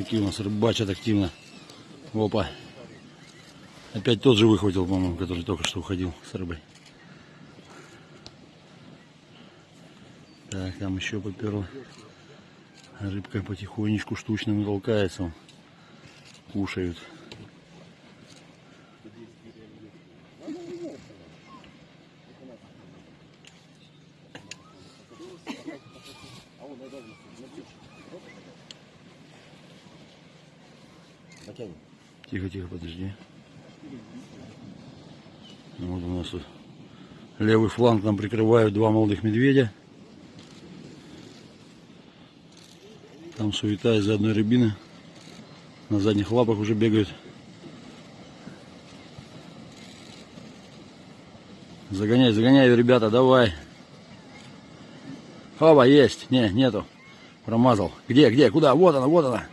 Какие у нас рыбачат активно. Опа. Опять тот же выхватил, по-моему, который только что уходил с рыбой. Так, там еще поперло. Рыбка потихонечку штучно толкается. вон. Кушают. Тихо, тихо, подожди. Вот у нас тут левый фланг нам прикрывают два молодых медведя. Там суета из-за одной рябины. На задних лапах уже бегают. Загоняй, загоняй, ребята, давай. Оба, есть. Не, нету. Промазал. Где, где, куда? Вот она, вот она.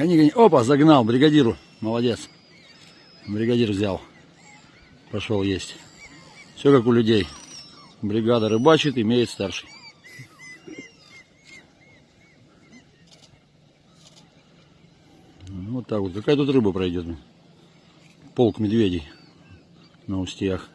Гони, гони. Опа, загнал бригадиру. Молодец. Бригадир взял. Пошел есть. Все как у людей. Бригада рыбачит, имеет старший. Ну, Вот так вот. Какая тут рыба пройдет? Полк медведей на устьях.